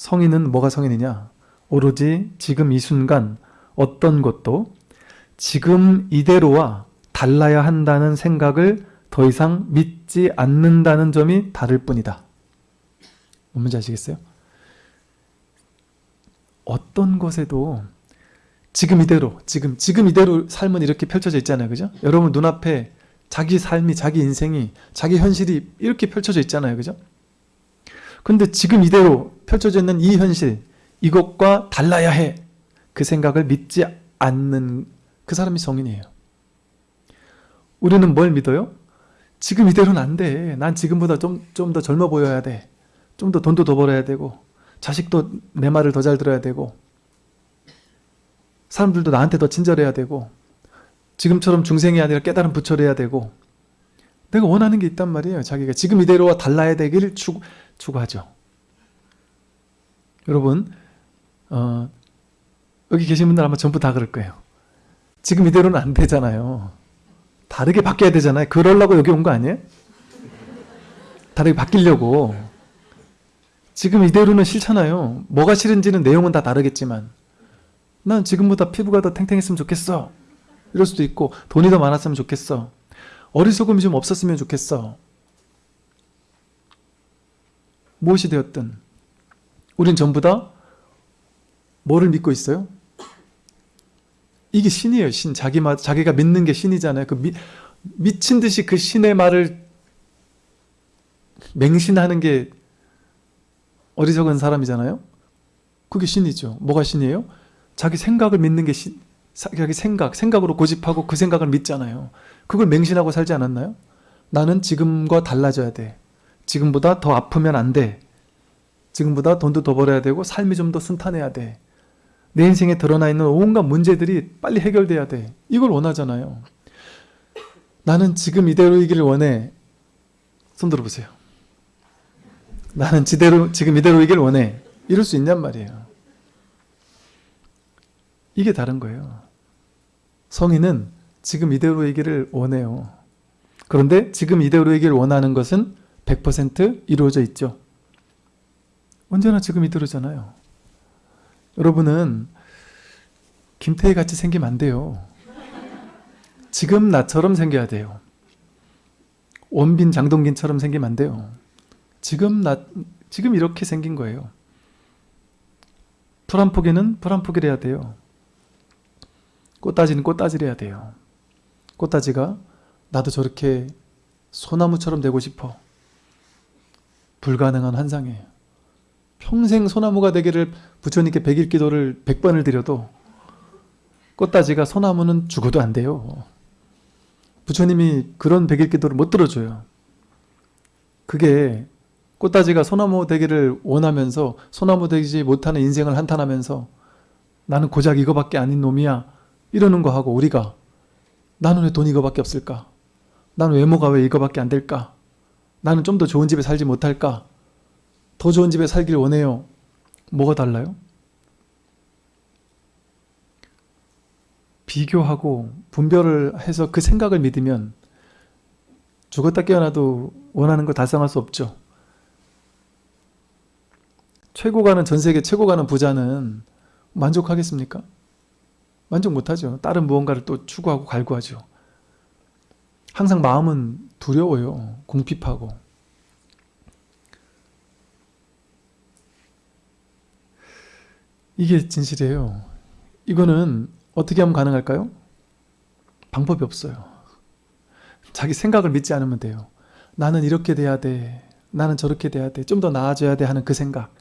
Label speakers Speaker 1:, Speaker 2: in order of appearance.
Speaker 1: 성인은 뭐가 성인이냐? 오로지 지금 이 순간 어떤 것도 지금 이대로와 달라야 한다는 생각을 더 이상 믿지 않는다는 점이 다를 뿐이다. 뭔지 아시겠어요? 어떤 것에도 지금 이대로, 지금, 지금 이대로 삶은 이렇게 펼쳐져 있잖아요. 그죠? 여러분 눈앞에 자기 삶이, 자기 인생이, 자기 현실이 이렇게 펼쳐져 있잖아요. 그죠? 근데 지금 이대로 펼쳐져 있는 이 현실, 이것과 달라야 해. 그 생각을 믿지 않는 그 사람이 성인이에요. 우리는 뭘 믿어요? 지금 이대로는 안 돼. 난 지금보다 좀, 좀 더 젊어 보여야 돼. 좀 더 돈도 더 벌어야 되고, 자식도 내 말을 더 잘 들어야 되고, 사람들도 나한테 더 친절해야 되고, 지금처럼 중생이 아니라 깨달은 부처를 해야 되고, 내가 원하는 게 있단 말이에요. 자기가 지금 이대로와 달라야 되기를 추구, 추구 하죠. 여러분, 어, 여기 계신 분들 아마 전부 다 그럴 거예요. 지금 이대로는 안 되잖아요. 다르게 바뀌어야 되잖아요. 그러려고 여기 온 거 아니에요? 다르게 바뀌려고. 지금 이대로는 싫잖아요. 뭐가 싫은지는 내용은 다 다르겠지만 난 지금보다 피부가 더 탱탱했으면 좋겠어. 이럴 수도 있고 돈이 더 많았으면 좋겠어. 어리석음이 좀 없었으면 좋겠어. 무엇이 되었든 우린 전부 다 뭐를 믿고 있어요? 이게 신이에요. 신. 자기 말, 자기가 믿는 게 신이잖아요. 그 미, 미친 듯이 그 신의 말을 맹신하는 게 어리석은 사람이잖아요. 그게 신이죠. 뭐가 신이에요? 자기 생각을 믿는 게 신, 자기 생각, 생각으로 고집하고 그 생각을 믿잖아요. 그걸 맹신하고 살지 않았나요? 나는 지금과 달라져야 돼. 지금보다 더 아프면 안 돼. 지금보다 돈도 더 벌어야 되고 삶이 좀 더 순탄해야 돼. 내 인생에 드러나 있는 온갖 문제들이 빨리 해결돼야 돼. 이걸 원하잖아요. 나는 지금 이대로이기를 원해. 손 들어보세요. 나는 지대로, 지금 이대로이기를 원해. 이럴 수 있냔 말이에요. 이게 다른 거예요. 성인은 지금 이대로이기를 원해요. 그런데 지금 이대로이기를 원하는 것은 100% 이루어져 있죠. 언제나 지금 이대로잖아요. 여러분은 김태희 같이 생기면 안 돼요. 지금 나처럼 생겨야 돼요. 원빈 장동긴처럼 생기면 안 돼요. 지금 나 지금 이렇게 생긴 거예요. 풀한 포기는 풀한 포기를 해야 돼요. 꽃다지는 꽃다지를 해야 돼요. 꽃다지가 나도 저렇게 소나무처럼 되고 싶어. 불가능한 환상이에요. 평생 소나무가 되기를 부처님께 백일 기도를 백번을 드려도 꽃다지가 소나무는 죽어도 안 돼요. 부처님이 그런 백일 기도를 못 들어줘요. 그게 꽃다지가 소나무 되기를 원하면서 소나무 되지 못하는 인생을 한탄하면서 나는 고작 이거밖에 아닌 놈이야 이러는 거 하고 우리가 나는 왜 돈 이거밖에 없을까? 나는 외모가 왜 이거밖에 안 될까? 나는 좀 더 좋은 집에 살지 못할까? 더 좋은 집에 살길 원해요. 뭐가 달라요? 비교하고 분별을 해서 그 생각을 믿으면 죽었다 깨어나도 원하는 거 달성할 수 없죠. 최고 가는 전 세계 최고 가는 부자는 만족하겠습니까? 만족 못하죠. 다른 무언가를 또 추구하고 갈구하죠. 항상 마음은 두려워요. 궁핍하고. 이게 진실이에요. 이거는 어떻게 하면 가능할까요? 방법이 없어요. 자기 생각을 믿지 않으면 돼요. 나는 이렇게 돼야 돼. 나는 저렇게 돼야 돼. 좀 더 나아져야 돼 하는 그 생각.